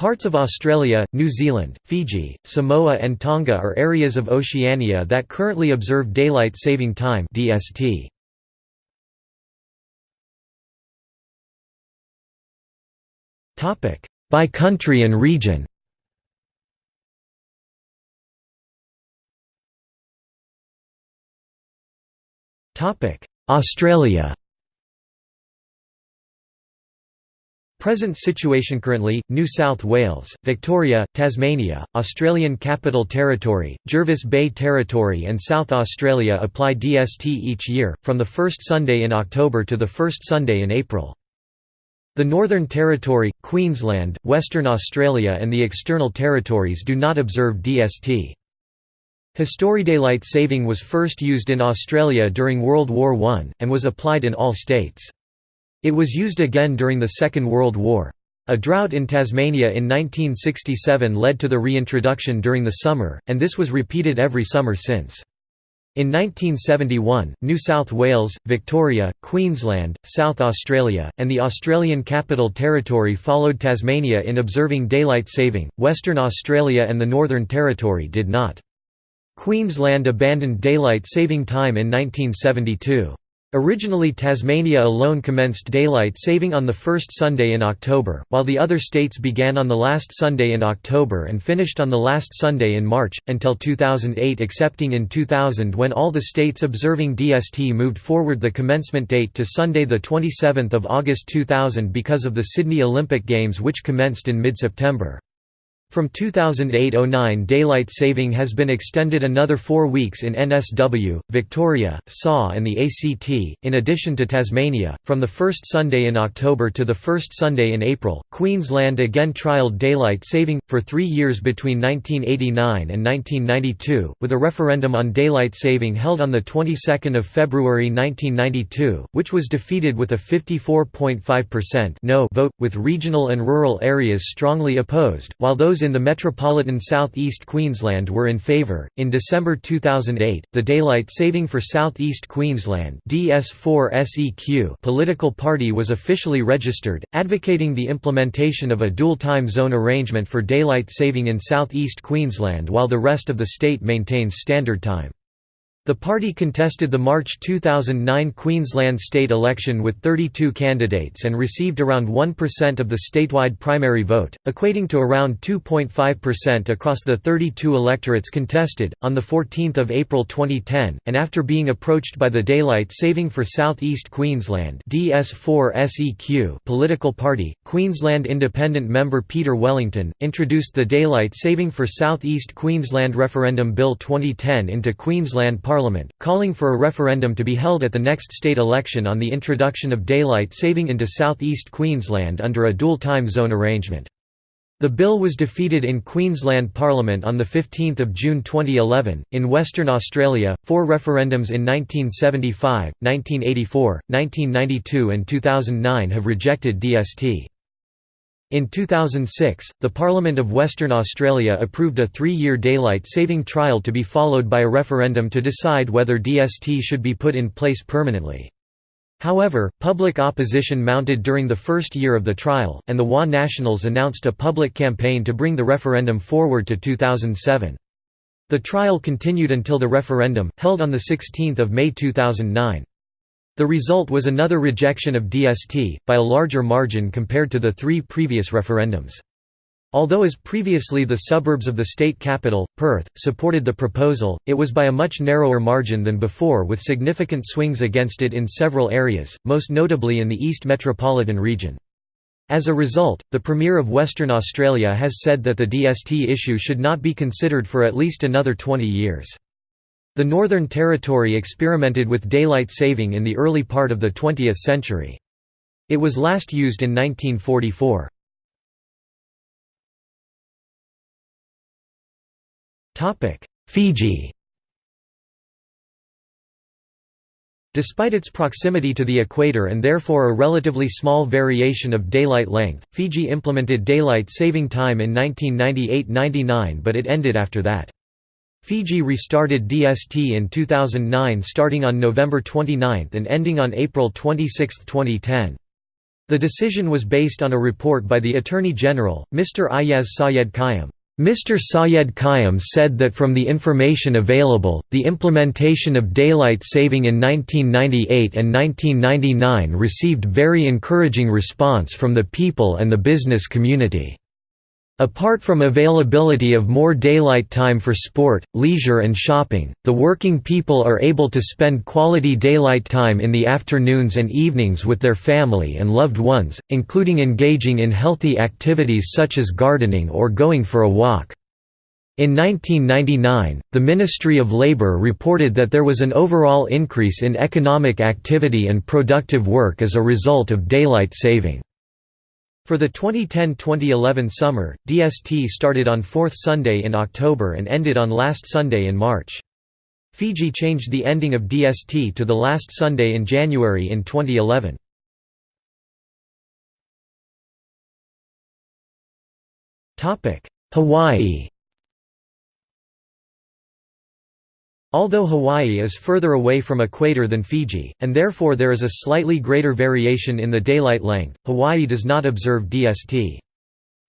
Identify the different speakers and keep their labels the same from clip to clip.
Speaker 1: Parts of Australia, New Zealand, Fiji, Samoa and Tonga are areas of Oceania that currently observe Daylight Saving Time DST. By country and region. Australia Present situation currently, New South Wales, Victoria, Tasmania, Australian Capital Territory, Jervis Bay Territory and South Australia apply DST each year, from the first Sunday in October to the first Sunday in April. The Northern Territory, Queensland, Western Australia and the external territories do not observe DST. History Daylight saving was first used in Australia during World War I, and was applied in all states. It was used again during the Second World War. A drought in Tasmania in 1967 led to the reintroduction during the summer, and this was repeated every summer since. In 1971, New South Wales, Victoria, Queensland, South Australia, and the Australian Capital Territory followed Tasmania in observing daylight saving, Western Australia and the Northern Territory did not. Queensland abandoned daylight saving time in 1972. Originally Tasmania alone commenced daylight saving on the first Sunday in October, while the other states began on the last Sunday in October and finished on the last Sunday in March, until 2008 excepting in 2000 when all the states observing DST moved forward the commencement date to Sunday 27 August 2000 because of the Sydney Olympic Games which commenced in mid-September. From 2008–09 daylight saving has been extended another four weeks in NSW, Victoria, SAW and the ACT, in addition to Tasmania, from the first Sunday in October to the first Sunday in April. Queensland again trialled daylight saving, for three years between 1989 and 1992, with a referendum on daylight saving held on the 22nd of February 1992, which was defeated with a 54.5% no vote, with regional and rural areas strongly opposed, while those in the metropolitan southeast Queensland were in favour. In December 2008, the Daylight Saving for Southeast Queensland (DS4SEQ) political party was officially registered, advocating the implementation of a dual time zone arrangement for daylight saving in southeast Queensland while the rest of the state maintains standard time. The party contested the March 2009 Queensland state election with 32 candidates and received around 1% of the statewide primary vote, equating to around 2.5% across the 32 electorates contested. On the 14th of April 2010, and after being approached by the Daylight Saving for South East Queensland (DS4SEQ) political party, Queensland Independent member Peter Wellington introduced the Daylight Saving for South East Queensland Referendum Bill 2010 into Queensland Parliament, calling for a referendum to be held at the next state election on the introduction of daylight saving into southeast Queensland under a dual time zone arrangement. The bill was defeated in Queensland Parliament on 15 June 2011. In Western Australia, four referendums in 1975, 1984, 1992, and 2009 have rejected DST. In 2006, the Parliament of Western Australia approved a three-year daylight saving trial to be followed by a referendum to decide whether DST should be put in place permanently. However, public opposition mounted during the first year of the trial, and the WA Nationals announced a public campaign to bring the referendum forward to 2007. The trial continued until the referendum, held on 16 May 2009. The result was another rejection of DST, by a larger margin compared to the three previous referendums. Although as previously the suburbs of the state capital, Perth, supported the proposal, it was by a much narrower margin than before with significant swings against it in several areas, most notably in the East Metropolitan region. As a result, the Premier of Western Australia has said that the DST issue should not be considered for at least another 20 years. The Northern Territory experimented with daylight saving in the early part of the 20th century. It was last used in 1944. Fiji Despite its proximity to the equator and therefore a relatively small variation of daylight length, Fiji implemented daylight saving time in 1998–99 but it ended after that. Fiji restarted DST in 2009 starting on November 29 and ending on April 26, 2010. The decision was based on a report by the Attorney General, Mr. Aiyaz Sayed-Khaiyum. Mr. Sayed-Khaiyum said that from the information available, the implementation of daylight saving in 1998 and 1999 received very encouraging response from the people and the business community. Apart from availability of more daylight time for sport, leisure and shopping, the working people are able to spend quality daylight time in the afternoons and evenings with their family and loved ones, including engaging in healthy activities such as gardening or going for a walk. In 1999, the Ministry of Labour reported that there was an overall increase in economic activity and productive work as a result of daylight saving. For the 2010–2011 summer, DST started on fourth Sunday in October and ended on last Sunday in March. Fiji changed the ending of DST to the last Sunday in January in 2011. Hawaii Although Hawaii is further away from equator than Fiji, and therefore there is a slightly greater variation in the daylight length, Hawaii does not observe DST.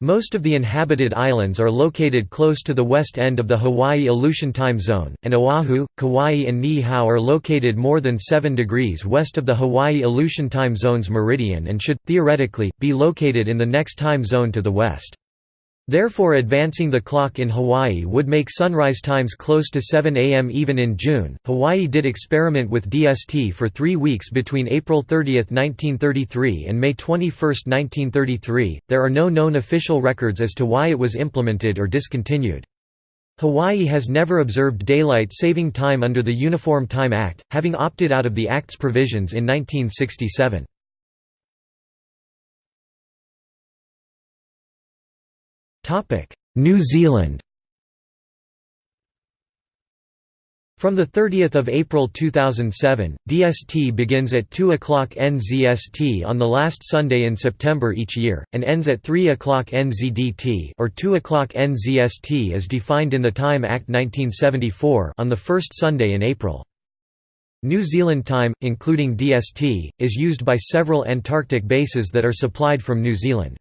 Speaker 1: Most of the inhabited islands are located close to the west end of the Hawaii Aleutian Time Zone, and Oahu, Kauai and Niihau are located more than 7 degrees west of the Hawaii Aleutian Time Zone's meridian and should, theoretically, be located in the next time zone to the west. Therefore advancing the clock in Hawaii would make sunrise times close to 7 am even in June. Hawaii did experiment with DST for three weeks between April 30, 1933 and May 21, 1933. There are no known official records as to why it was implemented or discontinued. Hawaii has never observed daylight saving time under the Uniform Time Act, having opted out of the Act's provisions in 1967. New Zealand From 30 April 2007, DST begins at 2 o'clock NZST on the last Sunday in September each year, and ends at 3 o'clock NZDT or 2 o'clock NZST as defined in the Time Act 1974 on the first Sunday in April. New Zealand time, including DST, is used by several Antarctic bases that are supplied from New Zealand.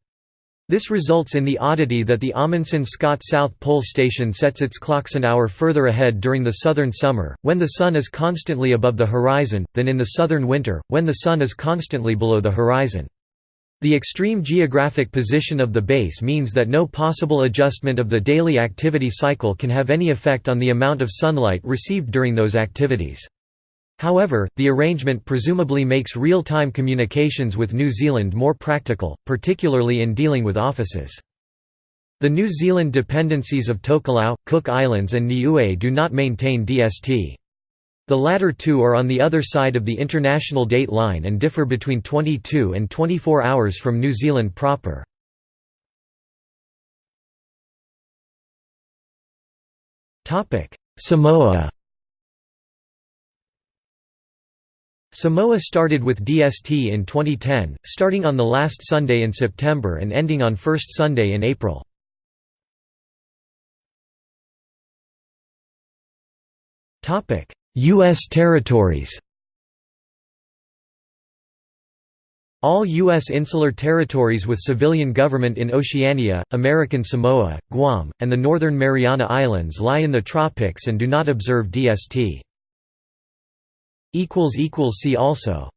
Speaker 1: This results in the oddity that the Amundsen Scott South Pole Station sets its clocks an hour further ahead during the southern summer, when the sun is constantly above the horizon, than in the southern winter, when the sun is constantly below the horizon. The extreme geographic position of the base means that no possible adjustment of the daily activity cycle can have any effect on the amount of sunlight received during those activities. However, the arrangement presumably makes real-time communications with New Zealand more practical, particularly in dealing with offices. The New Zealand dependencies of Tokelau, Cook Islands and Niue do not maintain DST. The latter two are on the other side of the international date line and differ between 22 and 24 hours from New Zealand proper. Samoa Samoa started with DST in 2010, starting on the last Sunday in September and ending on first Sunday in April. U.S. territories All U.S. insular territories with civilian government in Oceania, American Samoa, Guam, and the Northern Mariana Islands lie in the tropics and do not observe DST. See also